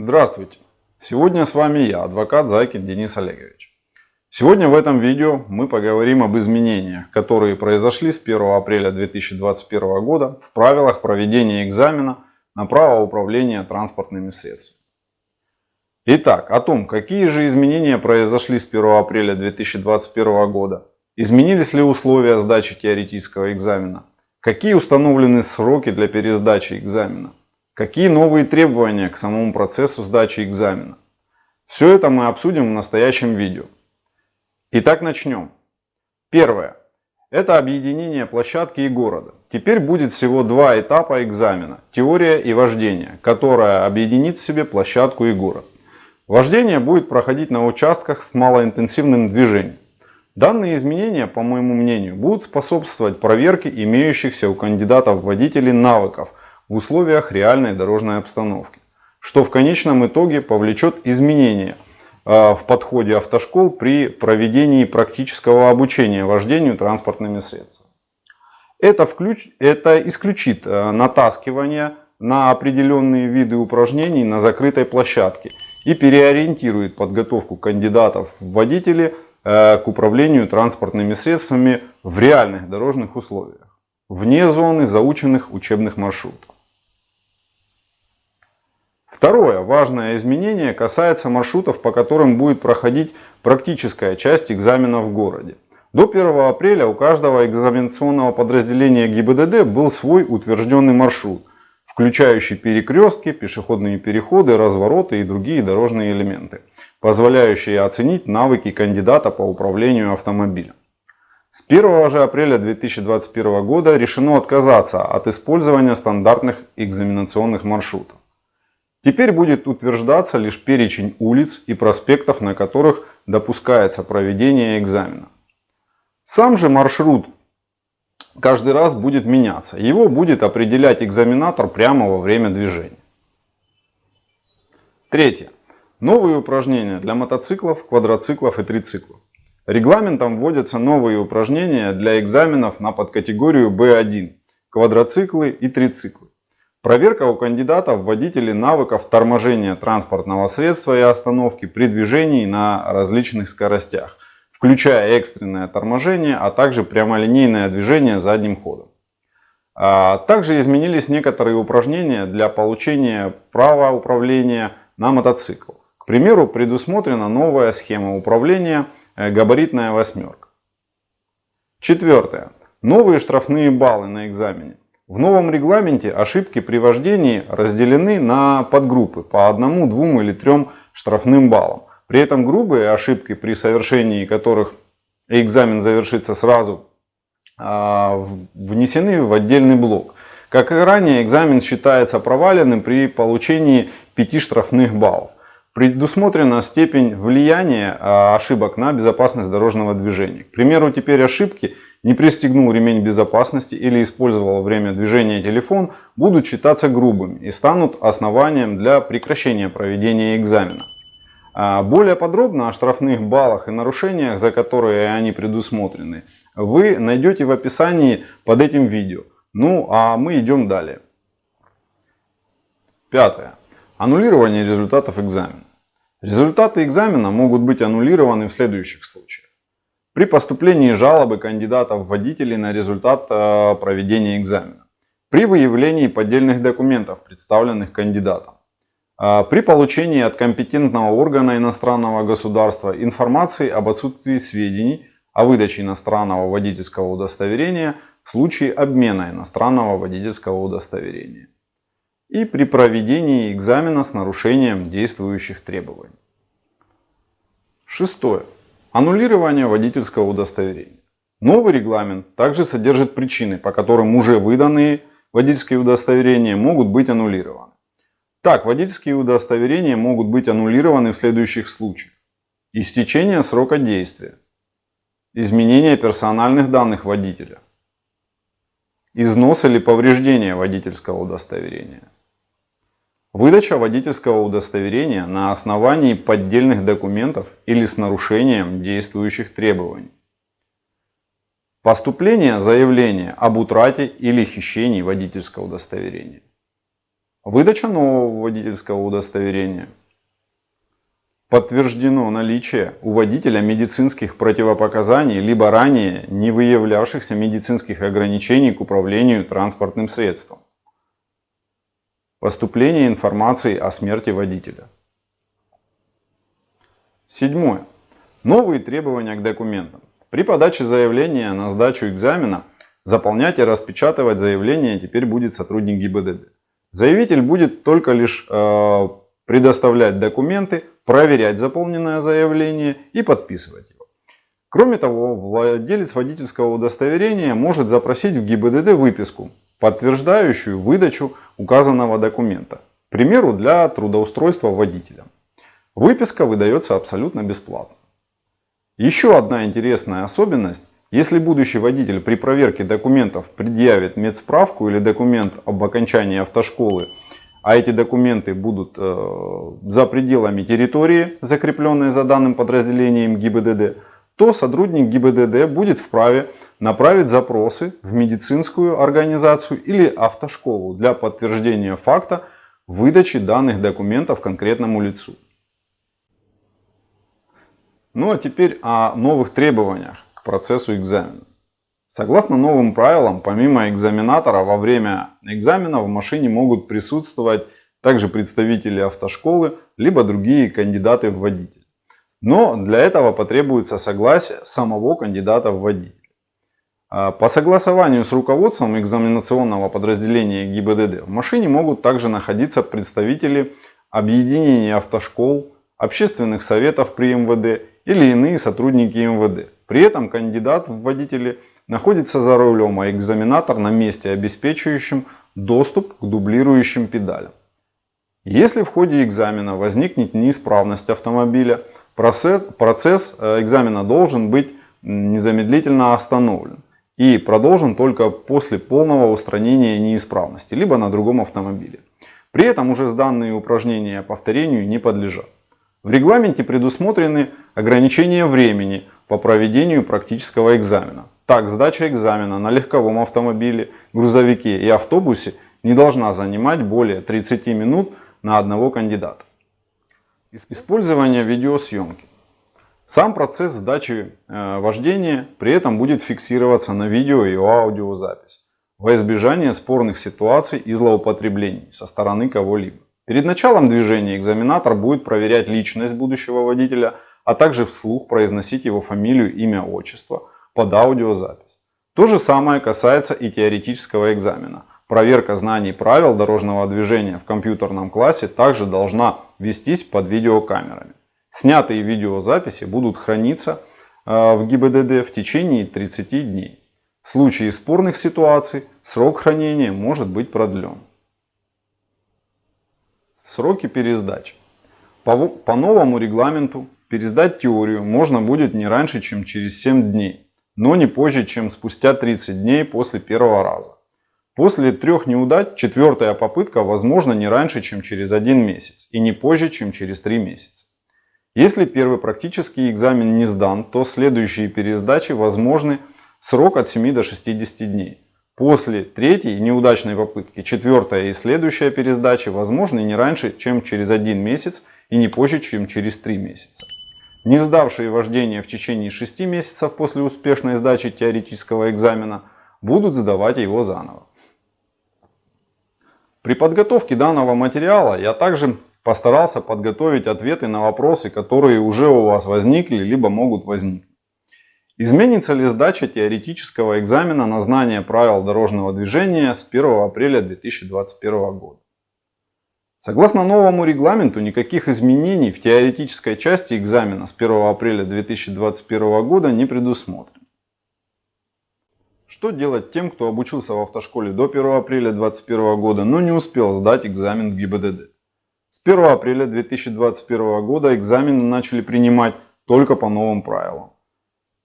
Здравствуйте! Сегодня с вами я, адвокат Зайкин Денис Олегович. Сегодня в этом видео мы поговорим об изменениях, которые произошли с 1 апреля 2021 года в правилах проведения экзамена на право управления транспортными средствами. Итак, о том, какие же изменения произошли с 1 апреля 2021 года, изменились ли условия сдачи теоретического экзамена, какие установлены сроки для пересдачи экзамена, Какие новые требования к самому процессу сдачи экзамена? Все это мы обсудим в настоящем видео. Итак, начнем. Первое. Это объединение площадки и города. Теперь будет всего два этапа экзамена. Теория и вождение, которая объединит в себе площадку и город. Вождение будет проходить на участках с малоинтенсивным движением. Данные изменения, по моему мнению, будут способствовать проверке имеющихся у кандидатов водителей навыков – в условиях реальной дорожной обстановки, что в конечном итоге повлечет изменения а, в подходе автошкол при проведении практического обучения вождению транспортными средствами. Это, включ... это исключит а, натаскивание на определенные виды упражнений на закрытой площадке и переориентирует подготовку кандидатов в водители а, к управлению транспортными средствами в реальных дорожных условиях, вне зоны заученных учебных маршрутов. Второе важное изменение касается маршрутов, по которым будет проходить практическая часть экзамена в городе. До 1 апреля у каждого экзаменационного подразделения ГИБДД был свой утвержденный маршрут, включающий перекрестки, пешеходные переходы, развороты и другие дорожные элементы, позволяющие оценить навыки кандидата по управлению автомобилем. С 1 же апреля 2021 года решено отказаться от использования стандартных экзаменационных маршрутов. Теперь будет утверждаться лишь перечень улиц и проспектов, на которых допускается проведение экзамена. Сам же маршрут каждый раз будет меняться. Его будет определять экзаменатор прямо во время движения. Третье. Новые упражнения для мотоциклов, квадроциклов и трициклов. Регламентом вводятся новые упражнения для экзаменов на подкатегорию B1 – квадроциклы и трициклы. Проверка у кандидатов водителей навыков торможения транспортного средства и остановки при движении на различных скоростях, включая экстренное торможение, а также прямолинейное движение задним ходом. А, также изменились некоторые упражнения для получения права управления на мотоцикл. К примеру, предусмотрена новая схема управления э, габаритная восьмерка. Четвертое. Новые штрафные баллы на экзамене. В новом регламенте ошибки при вождении разделены на подгруппы по одному, двум или трем штрафным баллам. При этом грубые ошибки, при совершении которых экзамен завершится сразу, а, внесены в отдельный блок. Как и ранее, экзамен считается проваленным при получении 5 штрафных баллов. Предусмотрена степень влияния а, ошибок на безопасность дорожного движения. К примеру, теперь ошибки – не пристегнул ремень безопасности или использовал во время движения телефон, будут считаться грубыми и станут основанием для прекращения проведения экзамена. А более подробно о штрафных баллах и нарушениях, за которые они предусмотрены, вы найдете в описании под этим видео. Ну а мы идем далее. Пятое. Аннулирование результатов экзамена. Результаты экзамена могут быть аннулированы в следующих случаях. При поступлении жалобы кандидатов в водители на результат э, проведения экзамена. При выявлении поддельных документов, представленных кандидатом. Э, при получении от компетентного органа иностранного государства информации об отсутствии сведений о выдаче иностранного водительского удостоверения в случае обмена иностранного водительского удостоверения. И при проведении экзамена с нарушением действующих требований. Шестое. Аннулирование водительского удостоверения. Новый регламент также содержит причины, по которым уже выданные водительские удостоверения могут быть аннулированы. Так, водительские удостоверения могут быть аннулированы в следующих случаях. Истечение срока действия. Изменение персональных данных водителя. Износ или повреждение водительского удостоверения. Выдача водительского удостоверения на основании поддельных документов или с нарушением действующих требований. Поступление заявления об утрате или хищении водительского удостоверения. Выдача нового водительского удостоверения. Подтверждено наличие у водителя медицинских противопоказаний, либо ранее не выявлявшихся медицинских ограничений к управлению транспортным средством. Поступление информации о смерти водителя. Седьмое. Новые требования к документам. При подаче заявления на сдачу экзамена заполнять и распечатывать заявление теперь будет сотрудник ГИБДД. Заявитель будет только лишь э, предоставлять документы, проверять заполненное заявление и подписывать его. Кроме того, владелец водительского удостоверения может запросить в ГИБДД выписку, подтверждающую выдачу указанного документа, к примеру, для трудоустройства водителя. Выписка выдается абсолютно бесплатно. Еще одна интересная особенность. Если будущий водитель при проверке документов предъявит медсправку или документ об окончании автошколы, а эти документы будут э, за пределами территории, закрепленной за данным подразделением ГИБДД, то сотрудник ГИБДД будет вправе направить запросы в медицинскую организацию или автошколу для подтверждения факта выдачи данных документов конкретному лицу. Ну а теперь о новых требованиях к процессу экзамена. Согласно новым правилам, помимо экзаменатора, во время экзамена в машине могут присутствовать также представители автошколы, либо другие кандидаты в водитель. Но для этого потребуется согласие самого кандидата в водитель. А, по согласованию с руководством экзаменационного подразделения ГИБДД в машине могут также находиться представители объединения автошкол, общественных советов при МВД или иные сотрудники МВД. При этом кандидат в водители находится за рулем, а экзаменатор на месте, обеспечивающим доступ к дублирующим педалям. Если в ходе экзамена возникнет неисправность автомобиля, процесс э, экзамена должен быть незамедлительно остановлен и продолжен только после полного устранения неисправности, либо на другом автомобиле. При этом уже сданные упражнения повторению не подлежат. В регламенте предусмотрены ограничения времени по проведению практического экзамена. Так, сдача экзамена на легковом автомобиле, грузовике и автобусе не должна занимать более 30 минут на одного кандидата. Использование видеосъемки. Сам процесс сдачи э, вождения при этом будет фиксироваться на видео и аудиозапись во избежание спорных ситуаций и злоупотреблений со стороны кого-либо. Перед началом движения экзаменатор будет проверять личность будущего водителя, а также вслух произносить его фамилию, имя, отчество под аудиозапись. То же самое касается и теоретического экзамена. Проверка знаний правил дорожного движения в компьютерном классе также должна вестись под видеокамерами. Снятые видеозаписи будут храниться э, в ГИБДД в течение 30 дней. В случае спорных ситуаций срок хранения может быть продлен. Сроки пересдачи. По, по новому регламенту пересдать теорию можно будет не раньше, чем через 7 дней, но не позже, чем спустя 30 дней после первого раза. После трех неудач четвертая попытка возможна не раньше, чем через один месяц и не позже, чем через три месяца. Если первый практический экзамен не сдан, то следующие пересдачи возможны срок от 7 до 60 дней. После третьей неудачной попытки четвертая и следующая пересдачи возможны не раньше, чем через один месяц и не позже, чем через три месяца. Не сдавшие вождение в течение 6 месяцев после успешной сдачи теоретического экзамена будут сдавать его заново. При подготовке данного материала я также постарался подготовить ответы на вопросы, которые уже у вас возникли, либо могут возникнуть. Изменится ли сдача теоретического экзамена на знание правил дорожного движения с 1 апреля 2021 года? Согласно новому регламенту, никаких изменений в теоретической части экзамена с 1 апреля 2021 года не предусмотрено. Что делать тем, кто обучился в автошколе до 1 апреля 2021 года, но не успел сдать экзамен в ГИБДД? С 1 апреля 2021 года экзамены начали принимать только по новым правилам.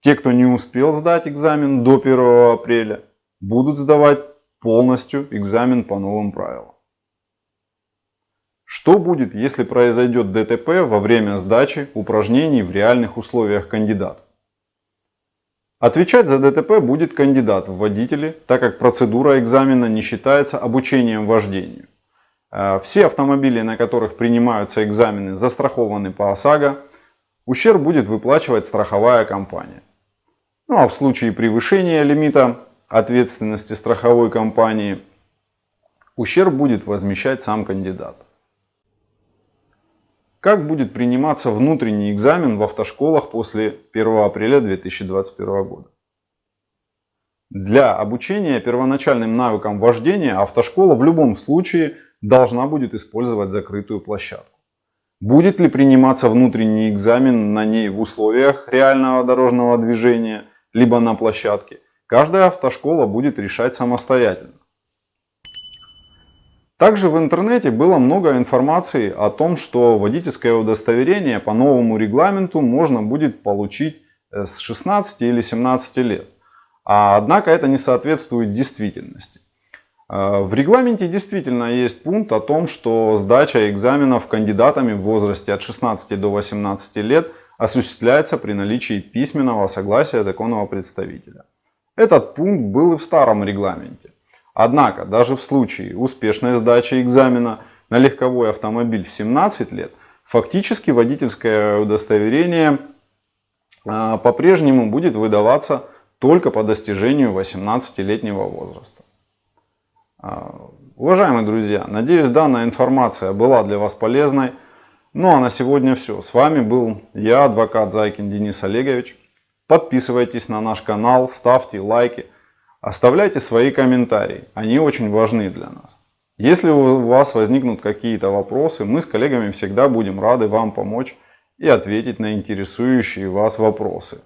Те, кто не успел сдать экзамен до 1 апреля, будут сдавать полностью экзамен по новым правилам. Что будет, если произойдет ДТП во время сдачи упражнений в реальных условиях кандидата? Отвечать за ДТП будет кандидат в водители, так как процедура экзамена не считается обучением вождению. Э, все автомобили, на которых принимаются экзамены, застрахованы по ОСАГО. Ущерб будет выплачивать страховая компания. Ну а в случае превышения лимита ответственности страховой компании, ущерб будет возмещать сам кандидат. Как будет приниматься внутренний экзамен в автошколах после 1 апреля 2021 года? Для обучения первоначальным навыкам вождения автошкола в любом случае должна будет использовать закрытую площадку. Будет ли приниматься внутренний экзамен на ней в условиях реального дорожного движения, либо на площадке, каждая автошкола будет решать самостоятельно. Также в интернете было много информации о том, что водительское удостоверение по новому регламенту можно будет получить э, с 16 или 17 лет. А однако это не соответствует действительности. Э, в регламенте действительно есть пункт о том, что сдача экзаменов кандидатами в возрасте от 16 до 18 лет осуществляется при наличии письменного согласия законного представителя. Этот пункт был и в старом регламенте. Однако, даже в случае успешной сдачи экзамена на легковой автомобиль в 17 лет, фактически водительское удостоверение э, по-прежнему будет выдаваться только по достижению 18-летнего возраста. А, уважаемые друзья, надеюсь данная информация была для вас полезной. Ну а на сегодня все. С вами был я, адвокат Зайкин Денис Олегович. Подписывайтесь на наш канал, ставьте лайки, оставляйте свои комментарии. Они очень важны для нас. Если у вас возникнут какие-то вопросы, мы с коллегами всегда будем рады вам помочь и ответить на интересующие вас вопросы.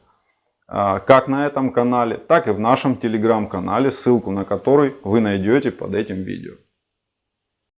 А, как на этом канале, так и в нашем телеграм-канале, ссылку на который вы найдете под этим видео.